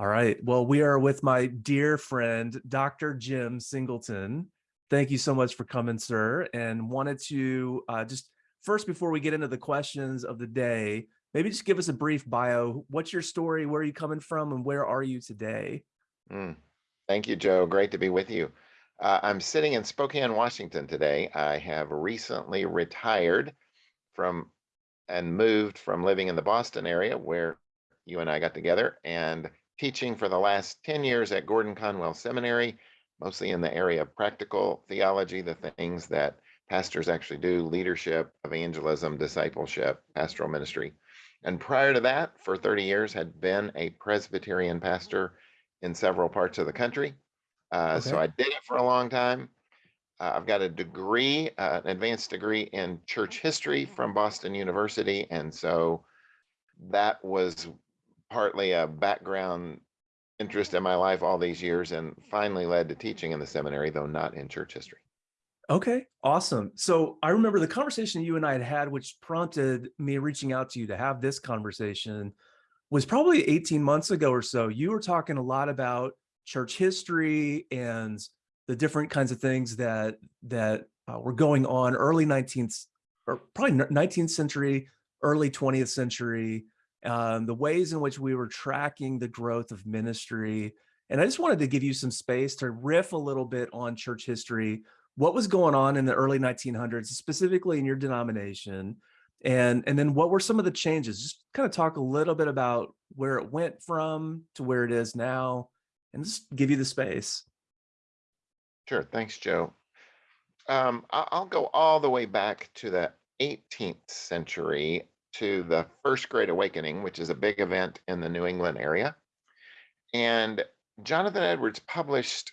All right. Well, we are with my dear friend, Dr. Jim Singleton. Thank you so much for coming, sir. And wanted to uh, just first, before we get into the questions of the day, maybe just give us a brief bio. What's your story? Where are you coming from? And where are you today? Mm. Thank you, Joe. Great to be with you. Uh, I'm sitting in Spokane, Washington today. I have recently retired from and moved from living in the Boston area where you and I got together and teaching for the last 10 years at Gordon Conwell Seminary, mostly in the area of practical theology, the things that pastors actually do leadership, evangelism, discipleship, pastoral ministry. And prior to that, for 30 years, had been a Presbyterian pastor in several parts of the country. Uh, okay. So I did it for a long time. Uh, I've got a degree, uh, an advanced degree in church history from Boston University. And so that was partly a background interest in my life all these years and finally led to teaching in the seminary, though not in church history. Okay, awesome. So I remember the conversation you and I had had, which prompted me reaching out to you to have this conversation was probably 18 months ago or so. You were talking a lot about church history and the different kinds of things that that uh, were going on early 19th or probably 19th century, early 20th century, um, the ways in which we were tracking the growth of ministry. And I just wanted to give you some space to riff a little bit on church history, what was going on in the early 1900s, specifically in your denomination, and, and then what were some of the changes? Just kind of talk a little bit about where it went from to where it is now, and just give you the space. Sure, thanks, Joe. Um, I'll go all the way back to the 18th century to the First Great Awakening, which is a big event in the New England area. And Jonathan Edwards published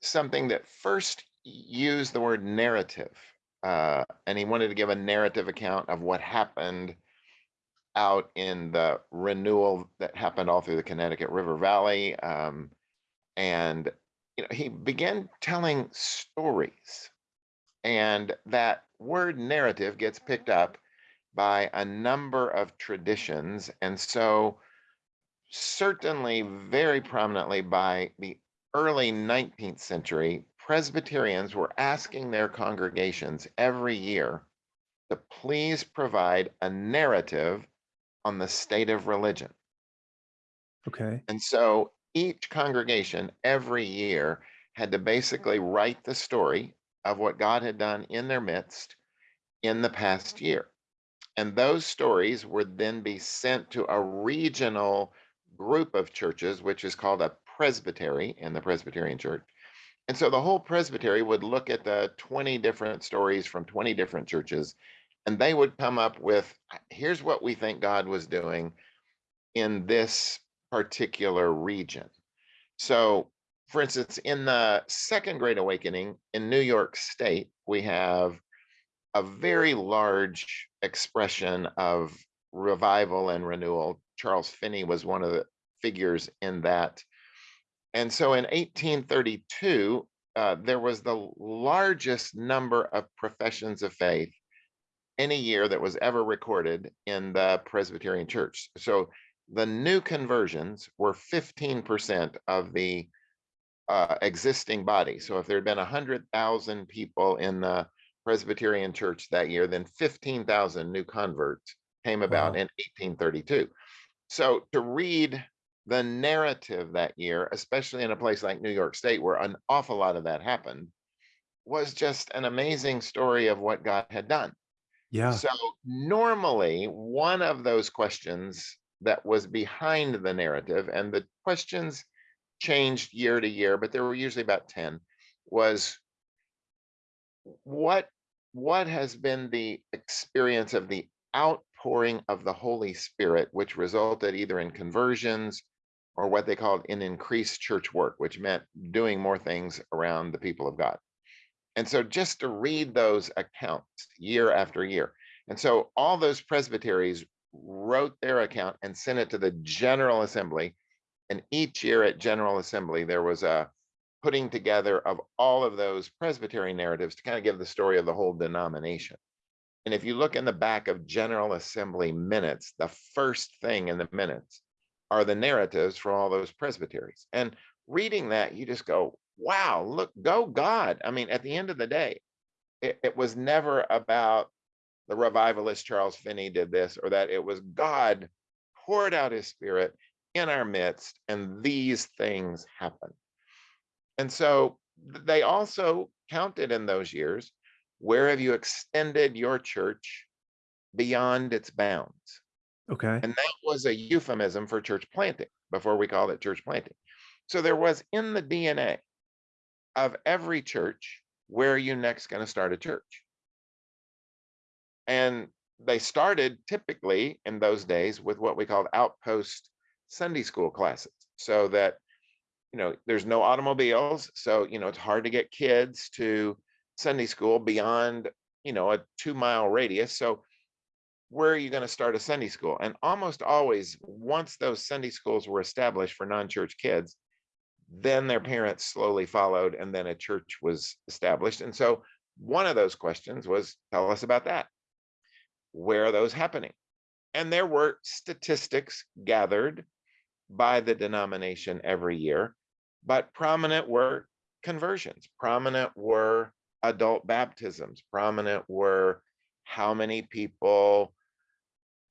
something that first used the word narrative. Uh, and he wanted to give a narrative account of what happened out in the renewal that happened all through the Connecticut River Valley. Um, and you know, he began telling stories. And that word narrative gets picked up by a number of traditions. And so, certainly, very prominently by the early 19th century, Presbyterians were asking their congregations every year to please provide a narrative on the state of religion. Okay. And so each congregation every year had to basically write the story of what God had done in their midst in the past year. And those stories would then be sent to a regional group of churches, which is called a presbytery in the Presbyterian Church. And so the whole presbytery would look at the 20 different stories from 20 different churches, and they would come up with uh, here's what we think God was doing in this particular region. So, for instance, in the Second Great Awakening in New York State, we have a very large expression of revival and renewal. Charles Finney was one of the figures in that. And so in 1832, uh, there was the largest number of professions of faith any year that was ever recorded in the Presbyterian Church. So the new conversions were 15% of the uh, existing body. So if there had been 100,000 people in the Presbyterian Church that year, then 15,000 new converts came about wow. in 1832. So to read the narrative that year, especially in a place like New York State, where an awful lot of that happened, was just an amazing story of what God had done. Yeah. So normally, one of those questions that was behind the narrative, and the questions changed year to year, but there were usually about 10, was what what has been the experience of the outpouring of the Holy Spirit, which resulted either in conversions or what they called an increased church work, which meant doing more things around the people of God. And so just to read those accounts year after year. And so all those presbyteries wrote their account and sent it to the General Assembly. And each year at General Assembly, there was a putting together of all of those Presbyterian narratives to kind of give the story of the whole denomination. And if you look in the back of General Assembly minutes, the first thing in the minutes are the narratives from all those presbyteries. And reading that, you just go, wow, look, go God. I mean, at the end of the day, it, it was never about the revivalist Charles Finney did this or that. It was God poured out his spirit in our midst, and these things happened. And so they also counted in those years where have you extended your church beyond its bounds? Okay. And that was a euphemism for church planting before we called it church planting. So there was in the DNA of every church where are you next going to start a church? And they started typically in those days with what we called outpost Sunday school classes so that you know there's no automobiles so you know it's hard to get kids to Sunday school beyond you know a 2 mile radius so where are you going to start a Sunday school? And almost always once those Sunday schools were established for non-church kids then their parents slowly followed and then a church was established and so one of those questions was tell us about that. Where are those happening? And there were statistics gathered by the denomination every year, but prominent were conversions, prominent were adult baptisms, prominent were how many people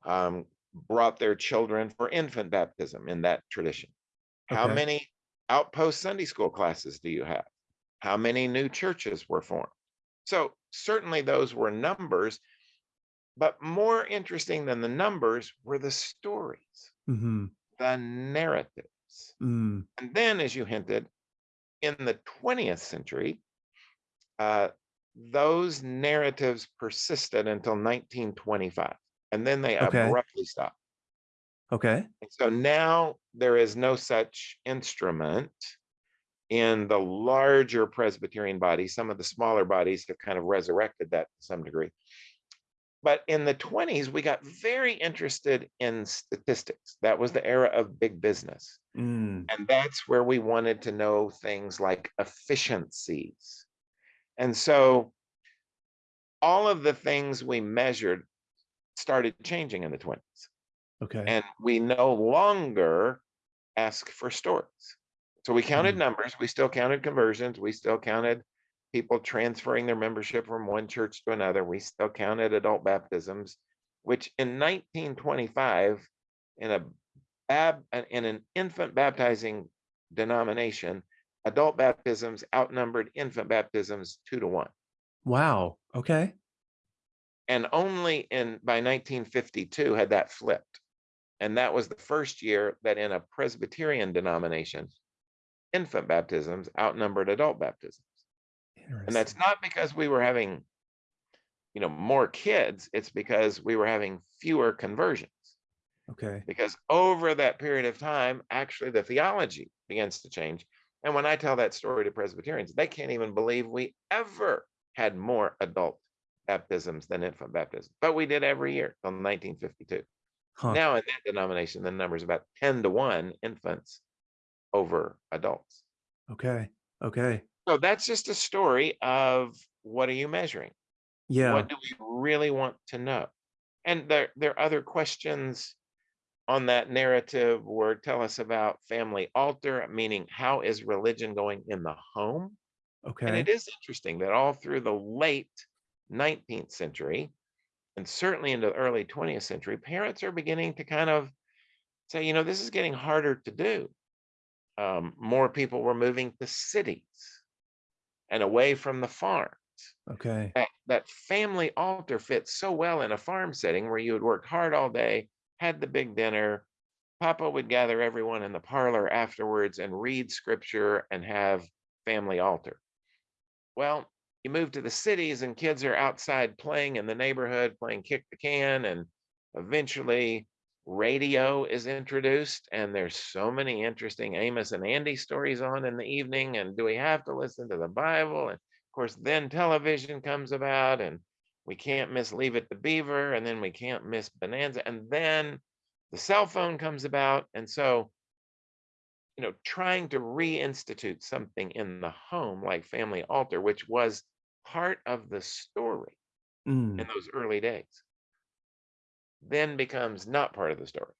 um, brought their children for infant baptism in that tradition. How Okay. many outpost Sunday school classes do you have? How many new churches were formed? So certainly those were numbers, but more interesting than the numbers were the stories hmm the Mm. And then, as you hinted, in the 20th century, uh, those narratives persisted until 1925, and then they Okay. abruptly stopped. Okay. And so now there is no such instrument in the larger Presbyterian bodies. Some of the smaller bodies have kind of resurrected that to some degree. But in the 20s, we got very interested in statistics. That was the era of big business. Mm. And that's where we wanted to know things like efficiencies. And so all of the things we measured started changing in the 20s. Okay. And we no longer ask for stories. So we counted Mm. numbers, we still counted conversions, we still counted people transferring their membership from one church to another. We still counted adult baptisms, which in 1925, in a bab, uh, in an infant baptizing denomination, adult baptisms outnumbered infant baptisms two to one. wow. Okay. And only in by 1952 had that flipped. And that was the first year that in a Presbyterian denomination, infant baptisms outnumbered adult baptisms. And that's not because we were having, you know, more kids. It's because we were having fewer conversions. Okay. Because over that period of time, actually the theology begins to change. And when I tell that story to Presbyterians, they can't even believe we ever had more adult baptisms than infant baptisms. But we did every year until 1952. Huh. Now in that denomination, the number is about 10 to 1 infants over adults. Okay. Okay. So that's just a story of what are you measuring? Yeah. What do we really want to know? And there, there are other questions on that narrative where tell us about family altar, meaning how is religion going in the home? Okay. And it is interesting that all through the late 19th century, and certainly into the early 20th century, parents are beginning to kind of say, you know, this is getting harder to do. Um, more people were moving to cities and away from the farm. Okay. that, that family altar fits so well in a farm setting where you would work hard all day, had the big dinner. Papa would gather everyone in the parlor afterwards and read scripture and have family altar. Well, you move to the cities and kids are outside playing in the neighborhood, playing kick the can, and eventually radio is introduced and there's so many interesting Amos and Andy stories on in the evening and do we have to listen to the Bible and of course, then television comes about, and we can't miss Leave It to Beaver, and then we can't miss Bonanza, and then the cell phone comes about. And so, you know, trying to reinstitute something in the home like Family Altar, which was part of the story Mm. in those early days, then becomes not part of the story.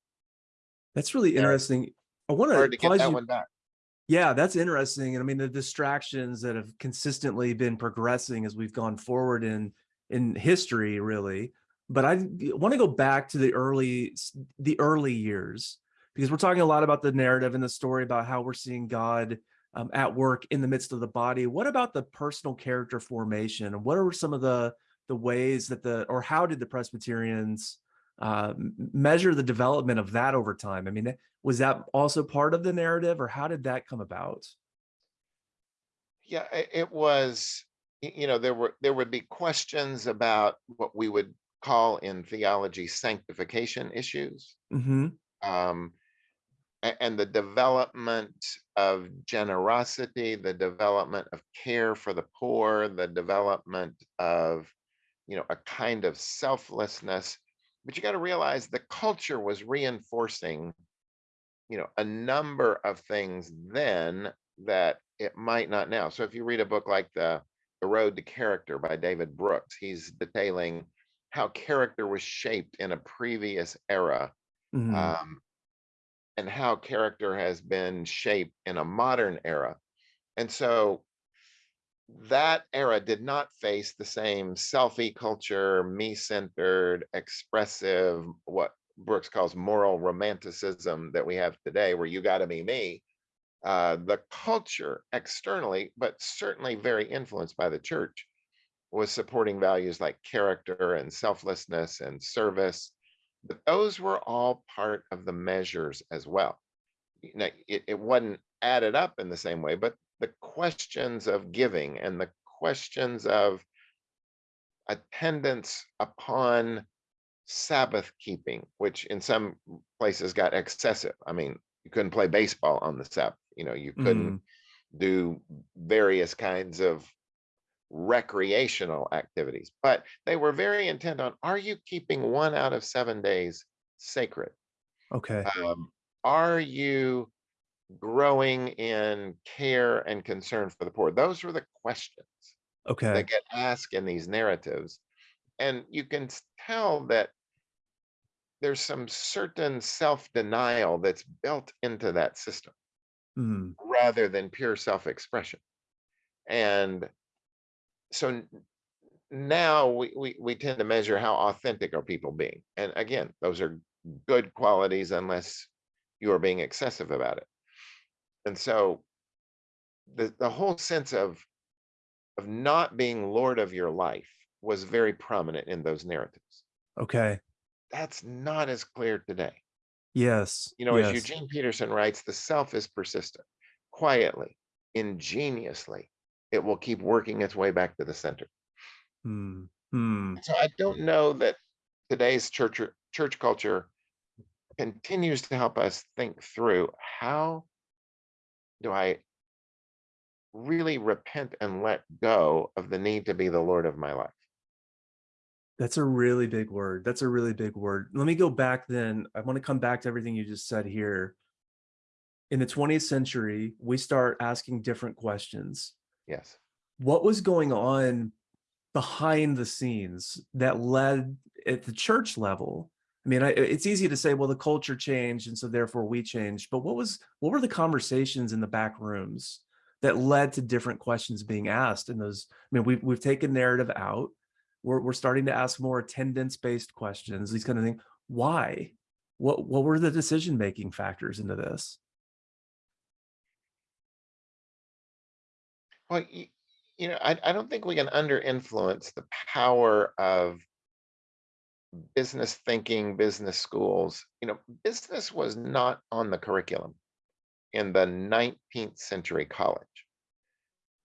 That's really interesting. I want to to get that you. one back. Yeah, that's interesting. And I mean, the distractions that have consistently been progressing as we've gone forward in in history, really. But I want to go back to the early the early years because we're talking a lot about the narrative and the story about how we're seeing God um, at work in the midst of the body. What about the personal character formation? And what are some of the the ways that the or how did the Presbyterians uh, measure the development of that over time? I mean, was that also part of the narrative or how did that come about? Yeah, it was, you know, there were, there would be questions about what we would call in theology sanctification issues. hmm Um, and the development of generosity, the development of care for the poor, the development of, you know, a kind of selflessness. But you got to realize the culture was reinforcing, you know, a number of things then that it might not now. So if you read a book like the The Road to Character by David Brooks, he's detailing how character was shaped in a previous era. hmm Um, and how character has been shaped in a modern era. And so that era did not face the same selfie culture, me centered, expressive, what Brooks calls moral romanticism that we have today, where you got to be me. Uh, the culture externally, but certainly very influenced by the church, was supporting values like character and selflessness and service. But those were all part of the measures as well it, it wasn't added up in the same way, but the questions of giving and the questions of attendance upon Sabbath keeping, which in some places got excessive. I mean, you couldn't play baseball on the Sabbath, you know, you couldn't hmm do various kinds of recreational activities, but they were very intent on are you keeping one out of seven days sacred? Okay. Um, are you growing in care and concern for the poor? Those are the questions Okay. that get asked in these narratives. And you can tell that there's some certain self denial that's built into that system Mm, rather than pure self expression. And so now we, we, we tend to measure how authentic are people being. And again, those are good qualities unless you are being excessive about it. And so the, the whole sense of of not being lord of your life was very prominent in those narratives. okay. That's not as clear today. Yes. You know, as Eugene Peterson writes, the self is persistent, quietly, ingeniously, it will keep working its way back to the center. Hmm. Hmm. So I don't know that today's church church culture continues to help us think through how do I really repent and let go of the need to be the Lord of my life? That's a really big word. That's a really big word. Let me go back then. I want to come back to everything you just said here. In the 20th century, we start asking different questions. Yes. What was going on behind the scenes that led at the church level? I mean, I, it's easy to say, well, the culture changed, and so therefore we changed. But what was what were the conversations in the back rooms that led to different questions being asked? in those, I mean, we've we've taken narrative out. We're we're starting to ask more attendance based questions. These kind of things. Why? What what were the decision making factors into this? Well, you, you know, I, I don't think we can under influence the power of business thinking, business schools. You know, business was not on the curriculum in the 19th century college.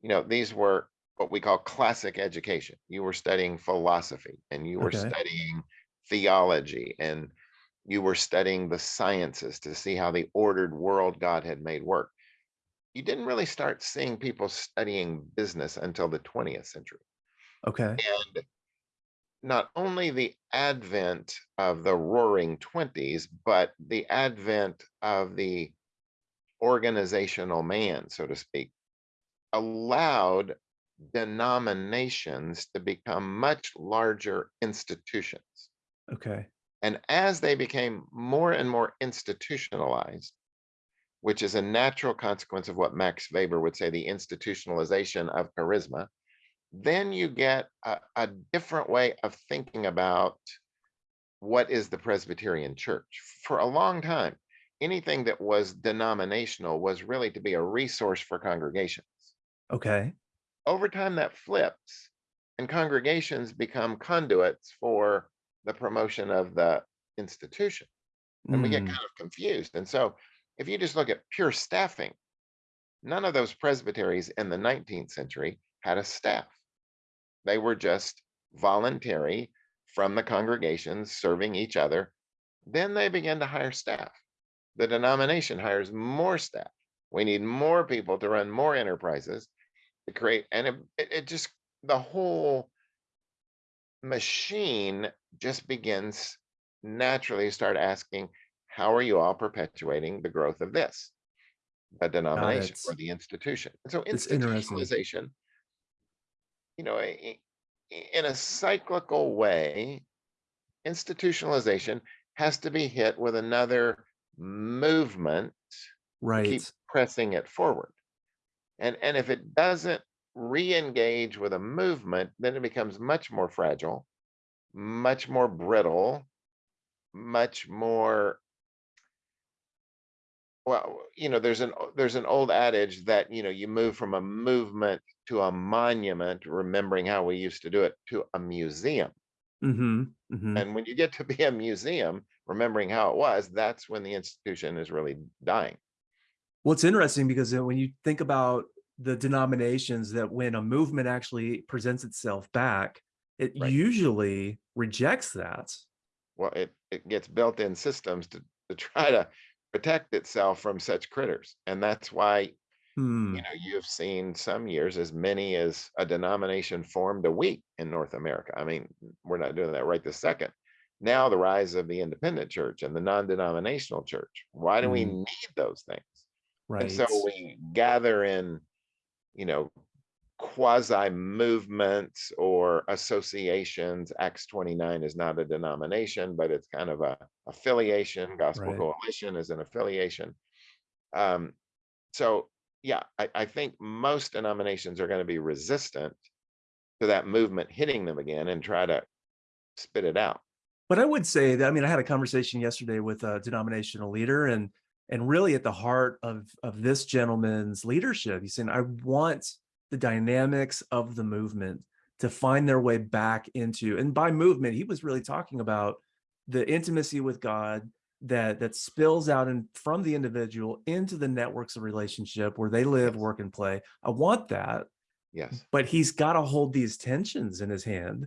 You know, these were what we call classic education. You were studying philosophy and you were Okay. studying theology and you were studying the sciences to see how the ordered world God had made work. You didn't really start seeing people studying business until the 20th century. Okay. And not only the advent of the roaring 20s, but the advent of the organizational man, so to speak, allowed denominations to become much larger institutions. Okay. And as they became more and more institutionalized, which is a natural consequence of what Max Weber would say the institutionalization of charisma, then you get a, a different way of thinking about what is the Presbyterian Church. For a long time, anything that was denominational was really to be a resource for congregations. Okay. Over time, that flips, and congregations become conduits for the promotion of the institution. And we get Mm, kind of confused. And so, if you just look at pure staffing, none of those presbyteries in the 19th century had a staff. They were just voluntary from the congregations serving each other. Then they began to hire staff. The denomination hires more staff. We need more people to run more enterprises to create, and it, it, just, the whole machine just begins naturally start asking, how are you all perpetuating the growth of this? The denomination or the institution. And so It's interesting. You know, in a cyclical way, institutionalization has to be hit with another movement right keep pressing it forward. And and if it doesn't re-engage with a movement, then it becomes much more fragile, much more brittle, much more well, you know, there's an there's an old adage that, you know, you move from a movement to a monument, remembering how we used to do it, to a museum. Mm-hmm. Mm-hmm. And when you get to be a museum, remembering how it was, that's when the institution is really dying. Well, it's interesting because uh, when you think about the denominations that when a movement actually presents itself back, it Right. usually rejects that. Well, it, it gets built-in systems to, to try to protect itself from such critters. And that's why, Hmm. you know, you've seen some years as many as a denomination formed a week in North America. I mean, we're not doing that right this second. Now the rise of the independent church and the non-denominational church. Why do we Mm. need those things? And Right. so we gather in, you know, quasi movements or associations. Acts 29 is not a denomination, but it's kind of a affiliation. Gospel Right. Coalition is an affiliation. Um, so yeah, I, I think most denominations are going to be resistant to that movement hitting them again and try to spit it out. But I would say that I mean I had a conversation yesterday with a denominational leader and and really at the heart of of this gentleman's leadership, he's saying, I want the dynamics of the movement to find their way back into and by movement, he was really talking about the intimacy with God that that spills out and from the individual into the networks of relationship where they live, Yes. work, and play. I want that, Yes. but he's got to hold these tensions in his hand.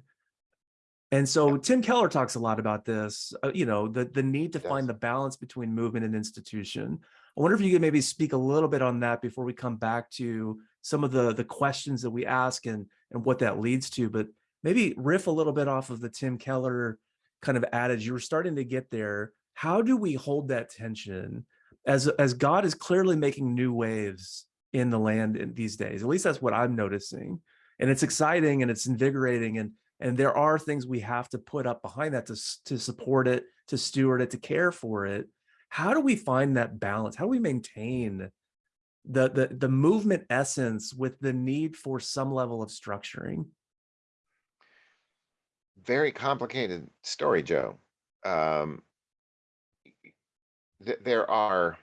And so Tim Keller talks a lot about this, uh, you know, the, the need to He find the balance between movement and institution. I wonder if you could maybe speak a little bit on that before we come back to some of the, the questions that we ask and, and what that leads to, but maybe riff a little bit off of the Tim Keller kind of adage. You were starting to get there. How do we hold that tension as, as God is clearly making new waves in the land in these days? At least that's what I'm noticing. And it's exciting and it's invigorating and and there are things we have to put up behind that to, to support it to steward it to care for it how do we find that balance how do we maintain the the, the movement essence with the need for some level of structuring Very complicated story, Joe. Um, th- there are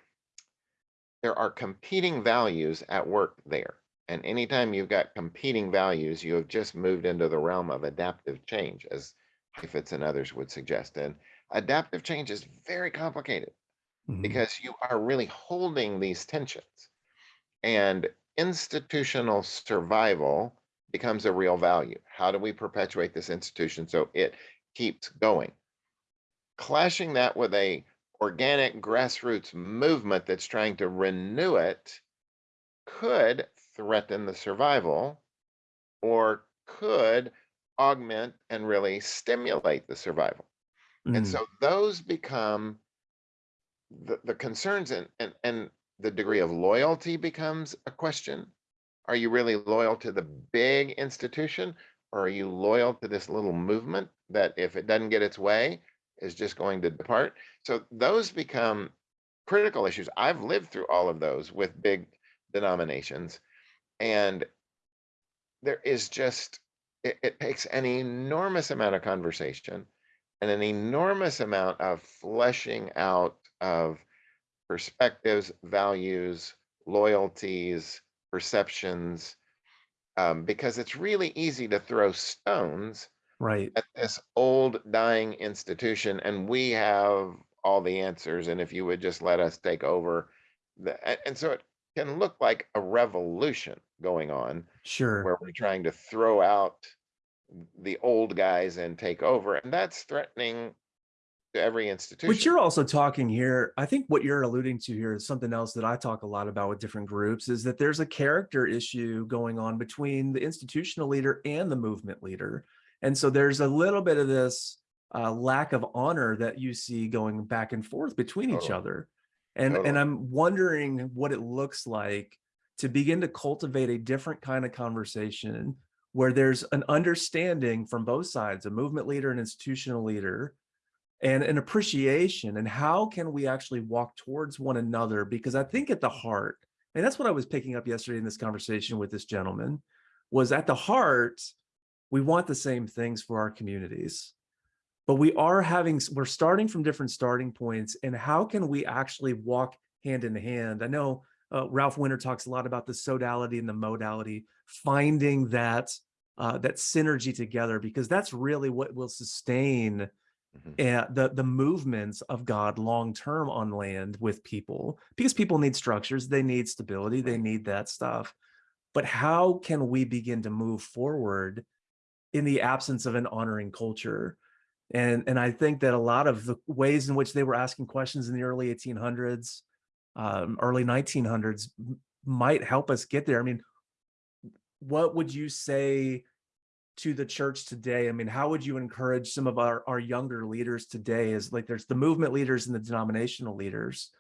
there are competing values at work there. And anytime you've got competing values, you have just moved into the realm of adaptive change, as Heifetz and others would suggest. And adaptive change is very complicated Mhm. because you are really holding these tensions. And institutional survival becomes a real value. How do we perpetuate this institution so it keeps going? Clashing that with a organic grassroots movement that's trying to renew it could threaten the survival or could augment and really stimulate the survival. And Mm, so those become the, the concerns and, and, and the degree of loyalty becomes a question. Are you really loyal to the big institution or are you loyal to this little movement that if it doesn't get its way, is just going to depart. So those become critical issues. I've lived through all of those with big denominations. And there is just, it, it takes an enormous amount of conversation and an enormous amount of fleshing out of perspectives, values, loyalties, perceptions, um, because it's really easy to throw stones Right. at this old dying institution and we have all the answers and if you would just let us take over the, and so it can look like a revolution going on Sure. where we're trying to throw out the old guys and take over and that's threatening to every institution But you're also talking here, I think what you're alluding to here is something else that I talk a lot about with different groups is that there's a character issue going on between the institutional leader and the movement leader. And so there's a little bit of this uh, lack of honor that you see going back and forth between each Totally. other. And, Totally. and I'm wondering what it looks like to begin to cultivate a different kind of conversation where there's an understanding from both sides, a movement leader and institutional leader, and an appreciation and how can we actually walk towards one another because i think at the heart and that's what i was picking up yesterday in this conversation with this gentleman was at the heart we want the same things for our communities but we are having we're starting from different starting points and how can we actually walk hand in hand i know uh, ralph winter talks a lot about the sodality and the modality finding that uh, that synergy together because that's really what will sustain Mhm. and the the movements of God long term on land with people because people need structures, they need stability, they need that stuff. But how can we begin to move forward in the absence of an honoring culture? And and I think that a lot of the ways in which they were asking questions in the early 1800s, um, early 1900s might help us get there. I mean, what would you say to the church today? I mean, how would you encourage some of our, our younger leaders today? Is like there's the movement leaders and the denominational leaders.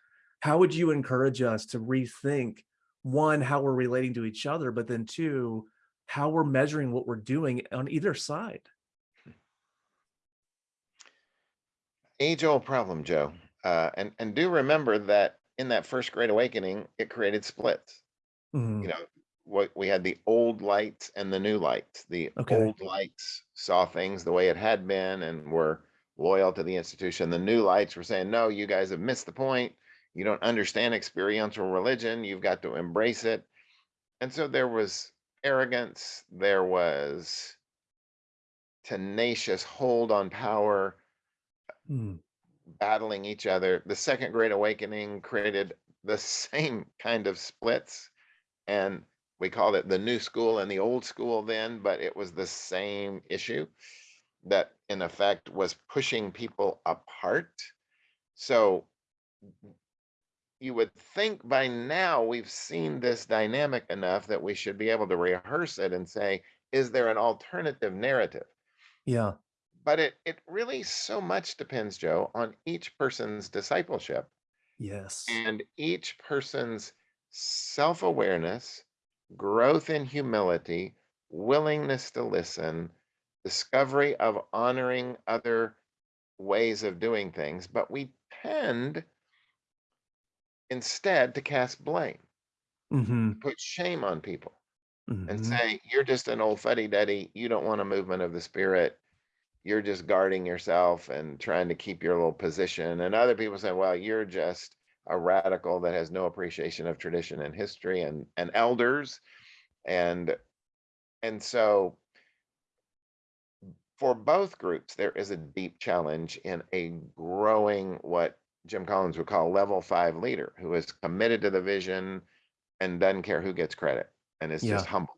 How would you encourage us to rethink one, how we're relating to each other, but then two, how we're measuring what we're doing on either side? age old problem joe. Uh, and and do remember that in that first great awakening it created splits. Mhm. you know what we had the old lights and the new lights. The Okay. old lights saw things the way it had been and were loyal to the institution. The new lights were saying no you guys have missed the point. You don't understand experiential religion. You've got to embrace it. And so there was arrogance there was tenacious hold on power Mm. battling each other the second great awakening created the same kind of splits and we called it the new school and the old school then, but it was the same issue that in effect was pushing people apart. So you would think by now we've seen this dynamic enough that we should be able to rehearse it and say, is there an alternative narrative? Yeah. But it it really so much depends, Joe, on each person's discipleship Yes. and each person's self awareness, growth in humility, willingness to listen, discovery of honoring other ways of doing things. But we tend instead to cast blame, hmm put shame on people, and hmm say, You're just an old fuddy duddy. You don't want a movement of the spirit. You're just guarding yourself and trying to keep your little position. And other people say, Well, you're just a radical that has no appreciation of tradition and history and, and elders. And and so for both groups, there is a deep challenge in a growing what Jim Collins would call level five leader who is committed to the vision and doesn't care who gets credit and is just humble.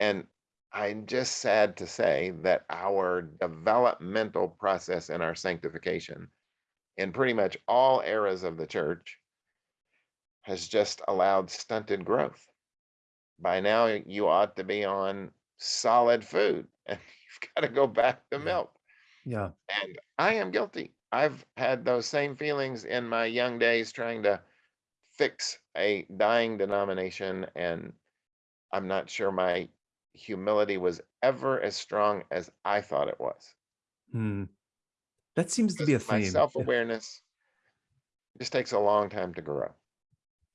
And I'm just sad to say that our developmental process and our sanctification in pretty much all eras of the church has just allowed stunted growth. By now, you ought to be on solid food and you've got to go back to milk. Yeah. And I am guilty. I've had those same feelings in my young days trying to fix a dying denomination. And I'm not sure my humility was ever as strong as I thought it was. Hmm. That seems to be a because my self-awareness just takes a long time to grow.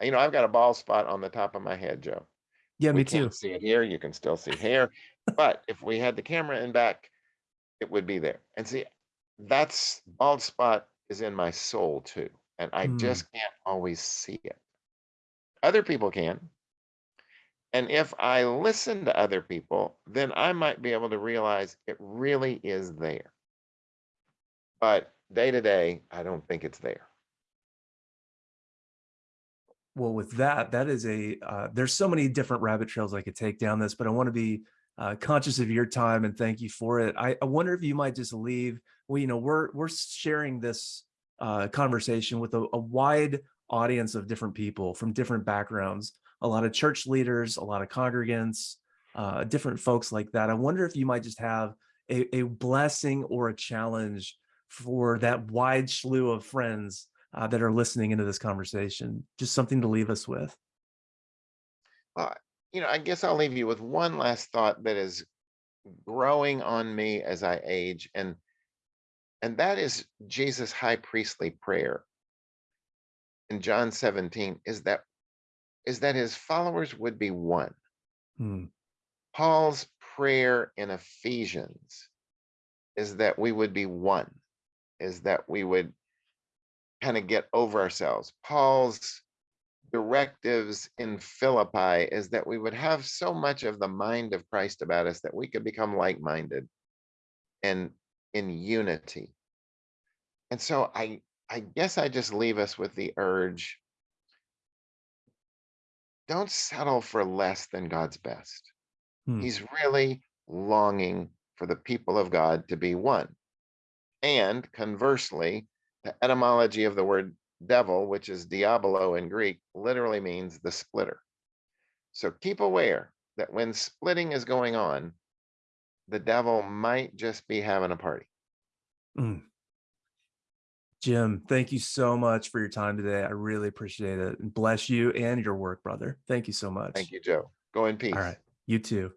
You know, I've got a bald spot on the top of my head, Joe. Yeah, We me too. see it here. You can still see hair, but if we had the camera in back, it would be there. And see, that's bald spot is in my soul too, and I Mm. just can't always see it. Other people can. And if I listen to other people, then I might be able to realize it really is there. But day to day, I don't think it's there. Well, with that, that is a, uh, there's so many different rabbit trails I could take down this, but I want to be uh, conscious of your time and thank you for it. I, I wonder if you might just leave, well, you know, we're, we're sharing this uh, conversation with a, a wide audience of different people from different backgrounds, a lot of church leaders, a lot of congregants, uh, different folks like that. I wonder if you might just have a, a blessing or a challenge for that wide slew of friends uh, that are listening into this conversation. Just something to leave us with. Uh, you know, I guess I'll leave you with one last thought that is growing on me as I age, and and that is Jesus' high priestly prayer in John 17 is that is that his followers would be one. Hmm. Paul's prayer in Ephesians is that we would be one, is that we would kind of get over ourselves. Paul's directives in Philippi is that we would have so much of the mind of Christ about us that we could become like minded and in unity. And so I, I guess I just leave us with the urge don't settle for less than God's best. Hmm. He's really longing for the people of God to be one. And conversely, the etymology of the word devil, which is diabolo in Greek, literally means the splitter. So keep aware that when splitting is going on, the devil might just be having a party. Mm. Jim, thank you so much for your time today. I really appreciate it. And bless you and your work, brother. Thank you so much. Thank you, Joe. Go in peace. All right. You too.